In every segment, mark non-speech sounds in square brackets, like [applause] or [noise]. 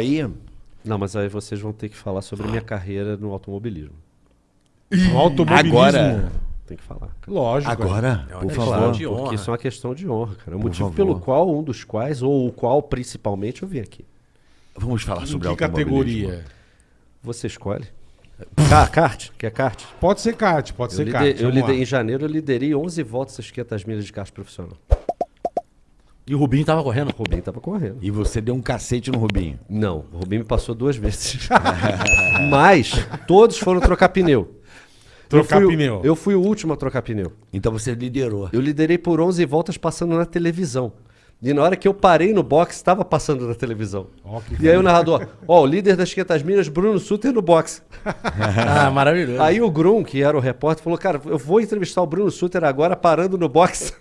aí. Não, mas aí vocês vão ter que falar sobre minha carreira no automobilismo. No automobilismo. Agora. Tem que falar. Lógico. Agora, É uma por questão favor. de honra. Porque isso é uma questão de honra, cara. O Por motivo favor. pelo qual, um dos quais, ou o qual principalmente, eu vim aqui. Vamos falar Em sobre que automobilismo. categoria? Você escolhe. Ca- kart? Quer kart? Pode ser kart, pode Eu, ser lide- kart. eu vamos lide- lá. em janeiro eu liderei 11 voltas às 500 milhas de kart profissional. E o Rubinho tava correndo. O Rubinho tava correndo. E você deu um cacete no Rubinho. Não, o Rubinho me passou duas vezes. [laughs] Mas todos foram trocar pneu. Trocar eu fui, o- pneu. Eu fui o último a trocar pneu. Então você liderou. Eu liderei por 11 voltas passando na televisão. E na hora que eu parei no box, estava passando na televisão. Que E aí o narrador, ó, o líder das 500 milhas, Bruno Suter no box. [laughs] Ah, maravilhoso. Aí o Grum, que era o repórter, falou, cara, eu vou entrevistar o Bruno Suter agora parando no box.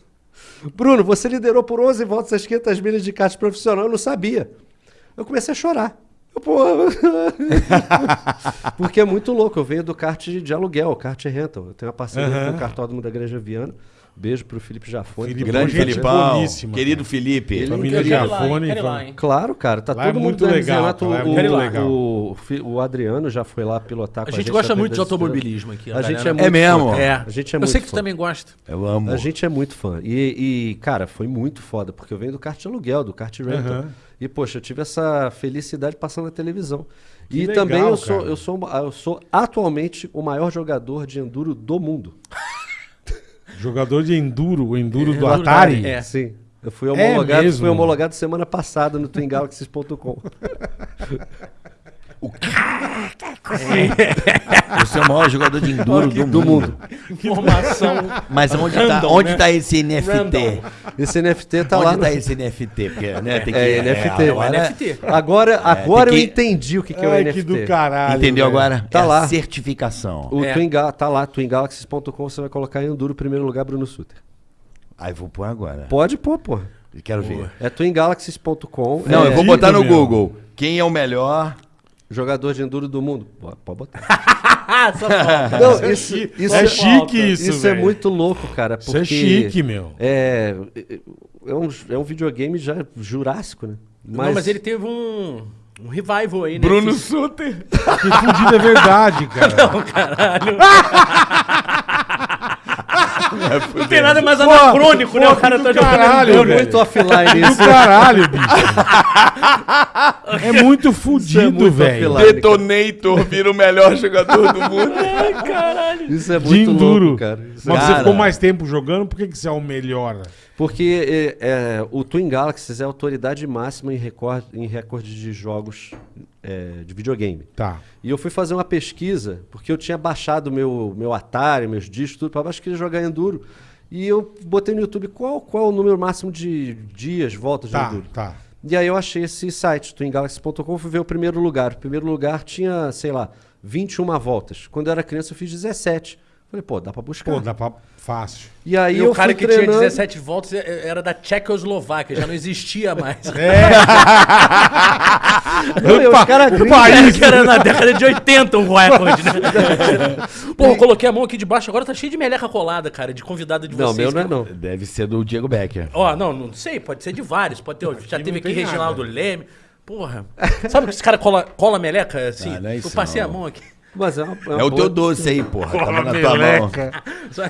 Bruno, você liderou por 11 voltas as 500 milhas de kart profissional, eu não sabia. Eu comecei a chorar. Eu, Porra. [laughs] Porque é muito louco. Eu venho do kart de, de aluguel, kart rental. Eu tenho uma parceria Aham. com o cartódromo da Igreja Viana. Beijo pro Felipe Jafone. Felipe, Grande mundo. gente boníssima, Querido cara. Felipe. Ele- Família hein? Claro, cara. Tá Lá é todo mundo muito do legal, lá é o, muito o- legal. O, o Adriano já foi lá pilotar com A a gente gente. gosta muito de automobilismo aqui. A gente galera. é muito É mesmo? fã. É. A gente é Eu muito sei que tu fã. também gosta. Eu amo. A gente é muito fã. E, e, cara, foi muito foda, porque eu venho do kart de aluguel, do kart rental. Aham. E, poxa, eu tive essa felicidade passando na televisão. Que e legal, também eu sou, eu, sou, eu sou atualmente o maior jogador de enduro do mundo. Jogador de enduro, o enduro do Enduro Atari. É. Sim. Eu fui homologado, mesmo? fui homologado semana passada no [laughs] twingalaxies.com. Você é o maior jogador de enduro do, do mundo. Informação. Mas onde tá, Random, onde né? tá esse NFT? Random. Esse NFT tá onde lá tá no... esse NFT? Porque, né, tem que, É, NFT. agora- NFT. Agora, agora tem eu que- entendi o que, que é o Ai, NFT. que do caralho. Entendeu velho. agora? Tá é a lá. certificação. O É. Twin Ga- tá lá, twingalaxies.com, você vai colocar em Enduro, primeiro lugar, Bruno Suter. Aí vou pôr agora. Pode pôr, pô. Quero ver. É twingalaxies.com. Não, é eu vou botar no meu. Google. Quem é o melhor? Jogador de Enduro do mundo. Pô, Pode botar. Ah, [laughs] só falta. Não, é isso, isso é é, chique isso, isso é velho. muito louco, cara. Isso é porque chique, meu. É, é, um, é um videogame já jurássico, né? Não, mas ele teve um, um revival aí, né? Bruno Que- Suter. [laughs] Que fudido é verdade, cara. [laughs] Não tem nada mais anacrônico, né? O cara tá do jogando. caralho, É velho. muito offline Do isso. caralho, bicho. É muito fudido, muito velho. Detonator vira o melhor jogador do mundo. [laughs] Isso é De muito enduro. louco, cara. Isso é- Mas você Cara. ficou mais tempo jogando, por que, que você é o melhor? Porque é, é, o Twin Galaxies é a autoridade máxima em recorde, em recorde de jogos é, de videogame. Tá. E eu fui fazer uma pesquisa, porque eu tinha baixado meu, meu Atari, meus discos, tudo, para baixo, queria jogar Enduro. E eu botei no YouTube qual, qual é o número máximo de dias, voltas de Tá, Enduro. tá. E aí eu achei esse site, twingalaxy.com, fui ver o primeiro lugar. O primeiro lugar tinha, sei lá, 21 voltas. Quando eu era criança eu fiz 17. Falei, pô, dá pra buscar. Pô, dá pra... Fácil. E aí E eu o cara que treinando... tinha 17 voltas é- era da Tchecoslováquia, já não existia mais. É. [laughs] Não, e os caras o país. Que era na década de 80 um recorde, né? Pô, eu coloquei a mão aqui debaixo, agora tá cheio de meleca colada, cara, de convidado de Não, vocês. meu não é não. Deve ser do Diego Becker. Ó, não, não sei, pode ser de vários. Pode ter, já não teve aqui Reginaldo nada. Leme. Porra. Sabe que esse cara cola, cola meleca assim? Ah, não é isso eu passei não. a mão aqui. Mas é, uma, É o teu doce aí, porra. Tá Cola na tua mão. Só-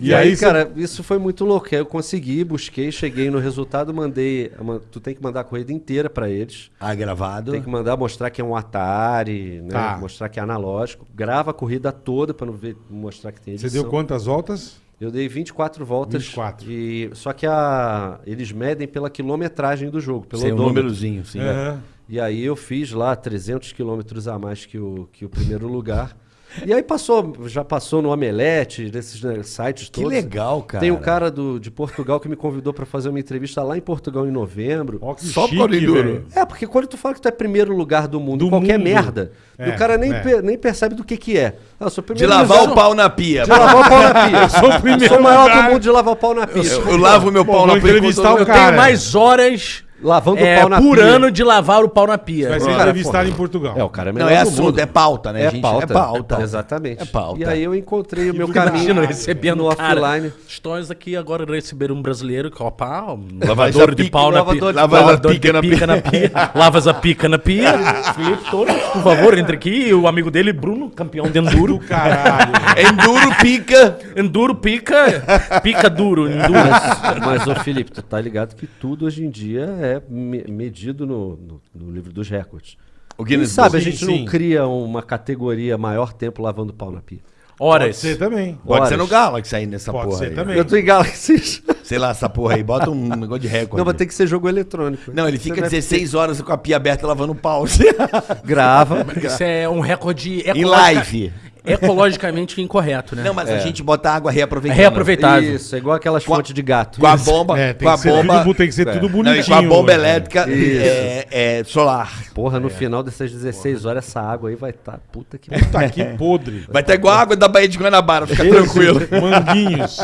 E, aí, cara, isso foi muito louco. Aí eu consegui, busquei, cheguei no resultado, mandei. uma- Tu tem que mandar a corrida inteira pra eles. Ah, gravado. Tem que mandar mostrar que é um Atari, né? Tá. Mostrar que é analógico. Grava a corrida toda pra não ver, mostrar que tem Você edição. deu quantas voltas? Eu dei 24 voltas. 24. E, só que a, eles medem pela quilometragem do jogo, pelo Sem o odômetro. númerozinho, sim. Aham. E aí eu fiz lá 300 quilômetros a mais que o, que o primeiro lugar. E aí passou, já passou no Omelete, nesses né, sites Que todos. legal, cara. Tem um cara do, de Portugal que me convidou para fazer uma entrevista lá em Portugal em novembro. Que Só chique, por enduro. velho. É, porque quando tu fala que tu é primeiro lugar do mundo, Do em qualquer mundo. merda, É, o cara nem, é. per- nem percebe do que que é. Ah, eu sou De primeiro lavar lugar- o pau na pia. De lavar o pau na pia. [laughs] Eu sou o primeiro sou o maior lugar. do mundo de lavar o pau na pia. Eu, eu lavo meu Bom, pau na pia. eu- Eu tenho mais horas lavando é, o pau na por pia. ano de lavar o pau na pia. Vai ser Cara, entrevistado em Portugal. É, o cara é Não, é assunto, mundo. é pauta, né, É gente? pauta. É pauta. Exatamente. É pauta. E aí eu encontrei o meu caminho recebendo no cara. offline. Estões aqui agora receber um brasileiro um Lavas lavador a de pau na lavador pia. de Lavador pica na pica na pia. Lavas a pica na pia. [laughs] Felipe Torres, por favor, entre aqui. E o amigo dele, Bruno, campeão de enduro. [laughs] Caralho. Enduro pica. Enduro pica, pica duro, enduro. Mas, mas, ô Felipe, tu tá ligado que tudo hoje em dia é me- medido no, no- no livro dos recordes. O Quem Guinness sabe a gente sim. não cria uma categoria maior tempo lavando pau na pia. Pode Horas. ser também. Pode ser Horas. no Galaxy aí nessa Pode porra ser aí. também. Eu tô em Galaxy. Sei lá, essa porra aí. Bota um negócio de recorde. Não, vai ter que ser jogo eletrônico. Não, ele fica deve 16 horas com a pia aberta lavando pau. ter- Grava. Isso é um recorde Em ecologica- live. Ecologicamente incorreto, né? Não, mas a gente bota água reaproveitada. Reaproveitável. Isso, é igual aquelas Com a- fontes de gato. Com a bomba. É, tem com a que ser bomba. tudo, tem que ser tudo Não, bonitinho. e com a bomba hoje, né? elétrica é, é solar. Porra, no final dessas 16 horas, essa água aí vai estar. Tá, puta que Puta que podre. Vai ter igual a água da Baía de Guanabara, fica tranquilo. Manguinhos.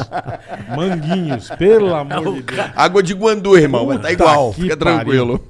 Manguinhos. Pelo amor de Deus. Água de Guandu, irmão. Vai estar Puta igual, fica pariu. tranquilo.